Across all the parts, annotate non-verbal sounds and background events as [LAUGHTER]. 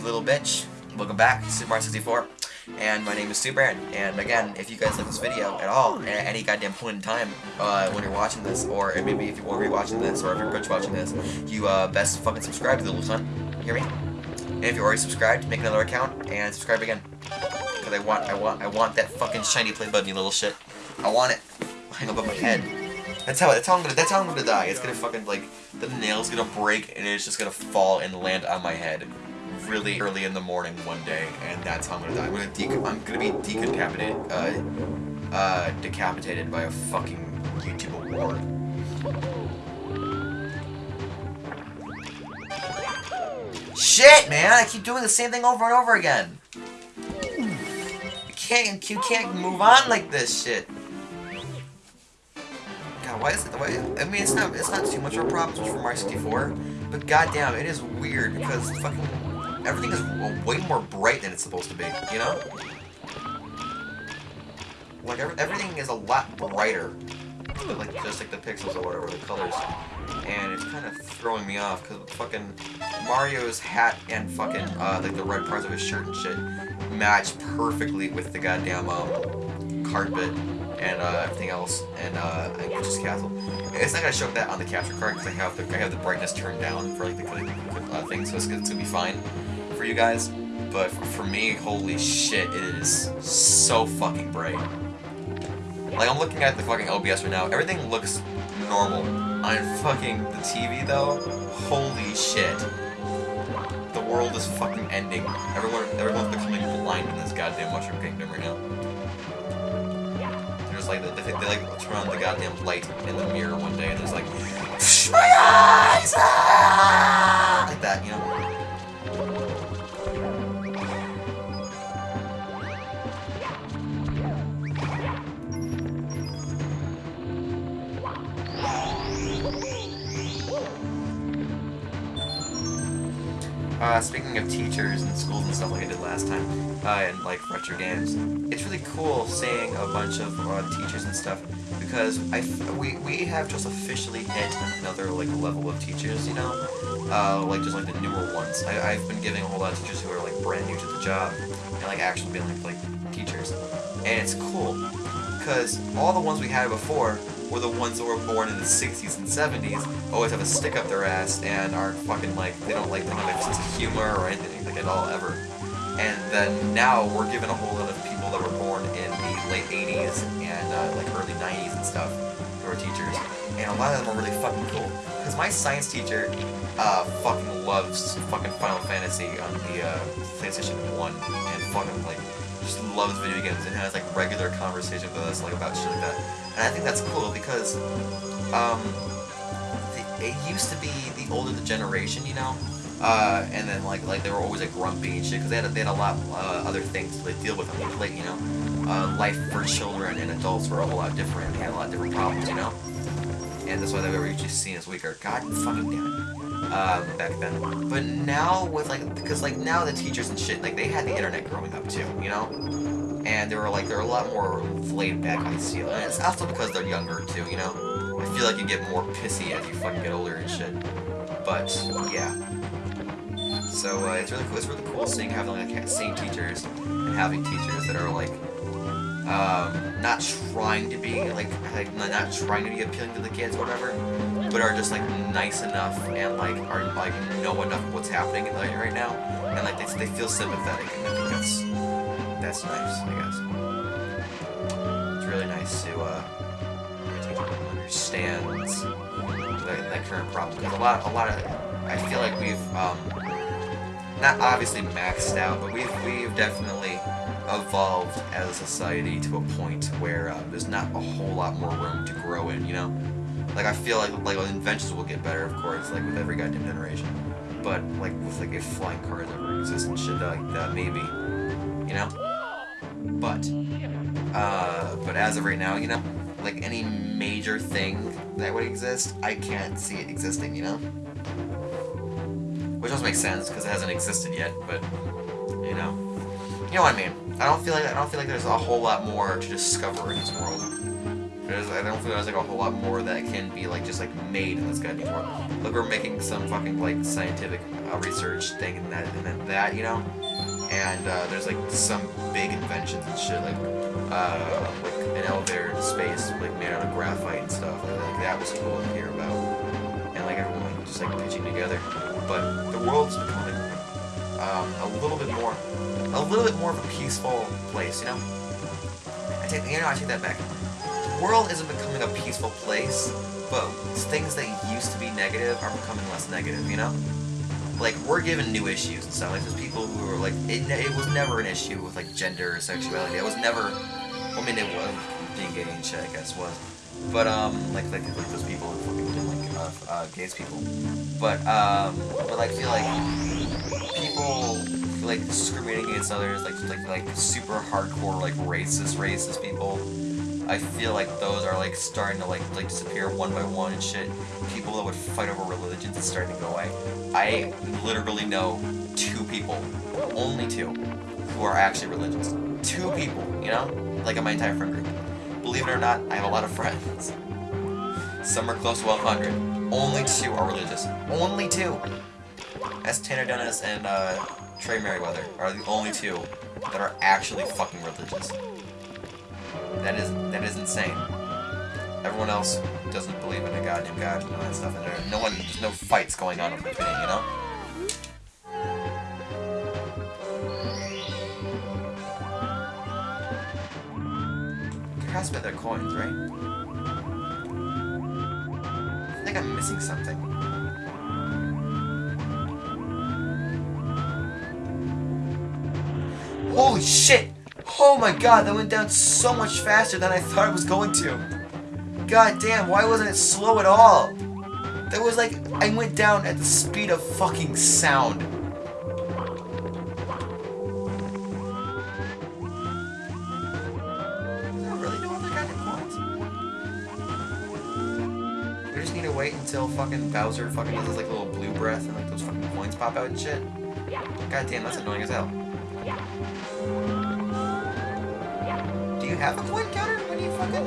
you little bitch. Welcome back, Super Mario 64. And my name is Superan. And again, if you guys like this video at all, at any goddamn point in time, uh, when you're watching this, or maybe if you are rewatching this, or if you're watching this, you uh, best fucking subscribe to the little son. You hear me? And if you're already subscribed, make another account and subscribe again. Cause I want, I want, I want that fucking shiny play button, you little shit. I want it. Hang above my head. That's how. That's how I'm gonna. That's how I'm gonna die. It's gonna fucking like the nail's gonna break and it's just gonna fall and land on my head really early in the morning one day, and that's how I'm gonna die. I'm gonna I'm gonna be decapitated. Uh, uh, decapitated by a fucking YouTube award. Shit, man! I keep doing the same thing over and over again. You can't. You can't move on like this shit. God, why is it? Why, I mean, it's not. It's not too much of a problem for Mario 64, but goddamn, it is weird because fucking everything is way more bright than it's supposed to be. You know? Like every, everything is a lot brighter, like just like the pixels or whatever the colors, and it's kind of throwing me off because fucking Mario's hat and fucking uh, like the red parts of his shirt and shit match perfectly with the goddamn um, carpet and uh, everything else, and uh, Peach's Castle. It's not gonna show that on the capture card because I have the I have the brightness turned down for like the uh, thing, so it's it's gonna be fine for you guys. But for, me, holy shit, it is so fucking bright. Like I'm looking at the fucking OBS right now, everything looks normal. On fucking the TV though, holy shit. The world is fucking ending. Everyone, everyone's becoming blind in this goddamn Mushroom Kingdom right now There's like they, they, they, like turn on the goddamn light in the mirror one day and there's like my eyes [LAUGHS] like that you know Uh, speaking of teachers and schools and stuff like I did last time, uh, and like retro games, it's really cool seeing a bunch of uh, teachers and stuff because I we we have just officially hit another like level of teachers, you know, uh, like just like the newer ones. I, I've been giving a whole lot of teachers who are like brand new to the job and like actually being like like teachers, and it's cool because all the ones we had before were the ones that were born in the 60s and 70s, always have a stick up their ass and aren't fucking like, they don't like, they don't have sense of humor or anything like at all ever. And then now we're given a whole lot of people that were born in the late 80s and uh, like early 90s and stuff who are teachers. And a lot of them are really fucking cool. Because my science teacher uh, fucking loves fucking Final Fantasy on the uh, PlayStation 1 and fucking like just loves video games and has like regular conversation with us like about shit like that. And I think that's cool because um, it used to be the older the generation, you know, uh, and then like like they were always like grumpy and shit because they had a, they had a lot uh, other things to deal with on their plate, you know. Uh, life for children and adults were a whole lot different. They had a lot of different problems, you know. And that's why they were usually seen as weaker. God fucking damn it um, back then. But now with like, because like now the teachers and shit, like they had the internet growing up too, you know? And they were like, they're a lot more laid back, I feel. And it's also because they're younger too, you know? I feel like you get more pissy as you fucking get older and shit. But, yeah. So, uh, it's really cool, it's really cool seeing having like seeing teachers and having teachers that are like, um, not trying to be like, like not trying to be appealing to the kids or whatever, but are just like nice enough and like are like know enough of what's happening in right now, and like they, they feel sympathetic, and I think that's that's nice, I guess. It's really nice to uh, understands that, that current problem because a lot a lot of I feel like we've um, not obviously maxed out, but we've we've definitely evolved as a society to a point where uh, there's not a whole lot more room to grow in, you know? Like, I feel like, like, inventions will get better, of course, like, with every goddamn generation. But, like, with, like, if flying cars ever exist and shit like that, maybe. You know? But, uh, but as of right now, you know? Like, any major thing that would exist, I can't see it existing, you know? Which doesn't make sense, because it hasn't existed yet, but, you know. You know what I mean? I don't feel like I don't feel like there's a whole lot more to discover in this world. There's, I don't feel there's like a whole lot more that can be like just like made in this goddamn world. Look, we're making some fucking like scientific uh, research thing and that and then that, you know. And uh, there's like some big inventions and shit like uh, like an elevator in space like made out of graphite and stuff. And, like that was cool to hear about. And like everyone like, just like pitching together. But the world's becoming um, a little bit more, a little bit more of a peaceful place, you know. I take, you know, I take that back The world isn't becoming a peaceful place, but things that used to be negative are becoming less negative, you know? Like, we're given new issues and stuff. Like, there's people who are like, it, it was never an issue with, like, gender or sexuality. It was never, I mean, it was, being gay and shit, I guess, was. But, um, like, like, like those people who fucking like, uh, uh, gays people. But, um, but, like, feel like people like discriminating against others, like, like, like, super hardcore, like, racist, racist people I feel like those are like starting to like like disappear one by one and shit. People that would fight over religions is starting to go away. I literally know two people, only two, who are actually religious. Two people, you know? Like in my entire friend group. Believe it or not, I have a lot of [LAUGHS] friends. Some are close to 100. Only two are religious. Only two! That's Tanner Dennis and uh, Trey Merriweather are the only two that are actually fucking religious. That is that is insane. Everyone else doesn't believe in a goddamn god and all that stuff, and there, no one, there's no fights going on in between you know. There has to their coins, right? I think I'm missing something. Holy shit! Oh my god, that went down so much faster than I thought it was going to. God damn, why wasn't it slow at all? That was like, I went down at the speed of fucking sound. Is that really no other kind of points? We just need to wait until fucking Bowser fucking does his like little blue breath and like those fucking coins pop out and shit. God damn, that's annoying as hell. Have a coin counter when you fucking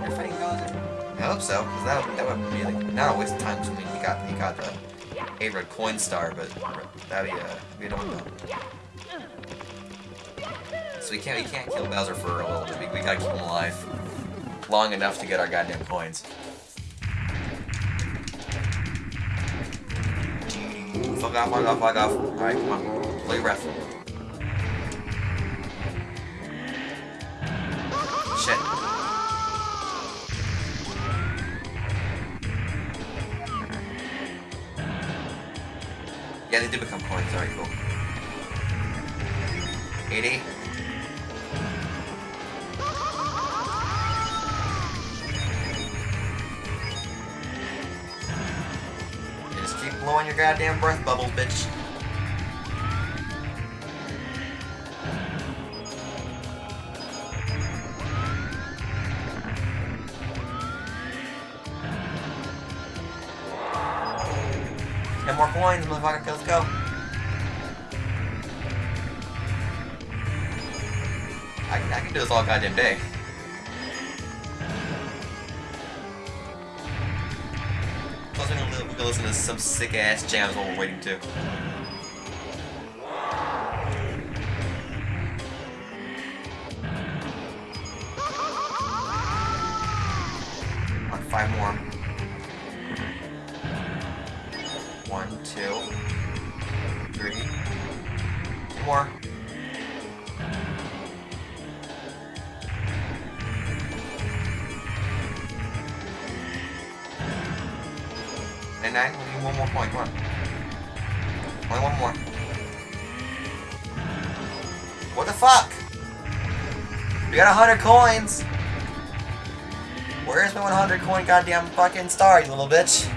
you're fighting Bowser? I hope so, because that, that would be like not a waste of time. I mean, he got he got the a red coin star, but that'd be uh, we don't know. So we can't we can't kill Bowser for a little bit. We, we gotta keep him alive long enough to get our goddamn coins. Fuck off, fuck off, fuck off. Alright, come on. Play ref. Shit. Yeah, they do become coins. Alright, cool. 80. Just keep blowing your goddamn breath bubbles, bitch. Ten more coins, motherfucker. Let's go. I, I can do this all goddamn day. Plus, we can, we can listen to some sick ass jams while we're waiting too. Five more. And we need one more point, come on. Only one more. What the fuck? We got a hundred coins! Where's my 100 coin goddamn fucking star, you little bitch?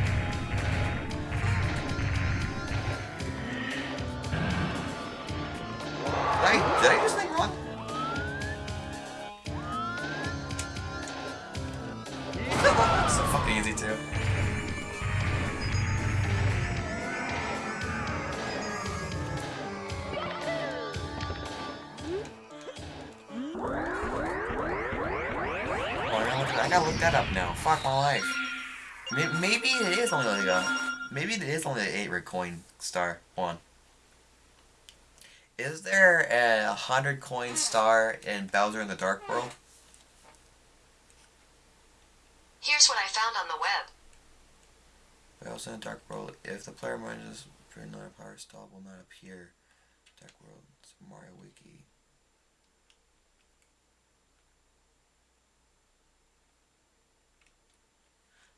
I gotta look that up now. Fuck my life. Maybe it is only like a... Maybe it is only an 8 red coin star. one. Is there a 100 coin star in Bowser in the Dark World? Here's what I found on the web. Bowser in the Dark World. If the player manages for another Power Star will not appear. Dark World. Mario Wiki.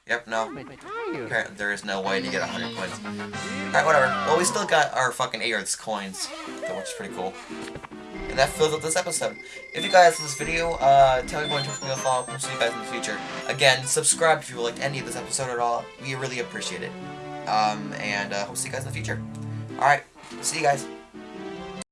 Yep, no. Apparently there is no way to get 100 coins. Alright, whatever. Well, we still got our fucking 8 Earths coins, which is pretty cool. And that fills up this episode. If you guys like this video, uh, tell me what to follow up. We'll see you guys in the future. Again, subscribe if you liked any of this episode at all. We really appreciate it. Um, and uh, hope to see you guys in the future. Alright, see you guys.